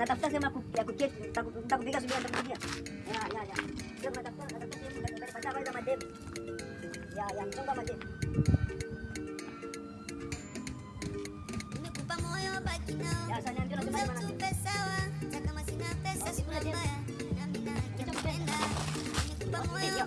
natafuta sehemu ya kuketi, nitakupika subira. Ya ya ya. Sio natafuta natafuta sehemu ya kupata habari za madeni. Ya ya mchongo madeni. Nimekupa moyo baki. Ya sasa niambia unasema maana. Tupe sawa, kama sina pesa sina mbaya. Na mimi nakupenda. Nimekupa moyo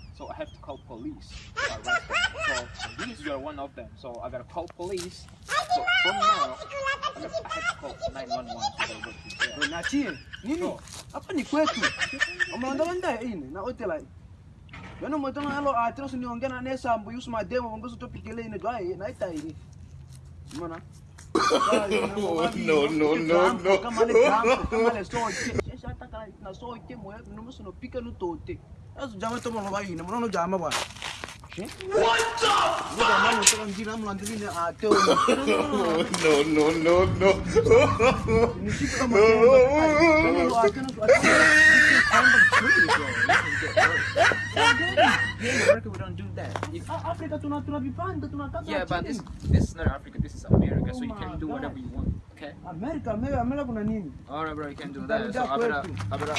so I have to call police to arrest them. So these you are one of them. So I gotta call police. So from now, I have, I have to call 911 so they go to jail. We nachie nini? Hapa ni kwetu. Umeondoka nda ine na hotela. Yana motona halo ah, atiro sini ongea na sambu yusu mademo bongoso topikele ine dwae na ita ine. Umeona? Oh, no, no, no, no. Kama le jambo, kama le soche. Sasa hata kama na soche moyo numu sino pika no tote. Sasa jama to mo ba ine, mwana jama bwana. What the fuck? Ndio mama to njira mlandini ateo. no, no, no, no. Nishike kama tembo. Atena America, we don't do that. If, Afrika tuna tuna vipande tunakata. yeah, but chini. this this is not Africa. This is America. So you Oh my can do whatever God. you want. Okay. Amerika, Amerika, Amerika kuna nini? All right, bro. You can do that. So I Utarudia better,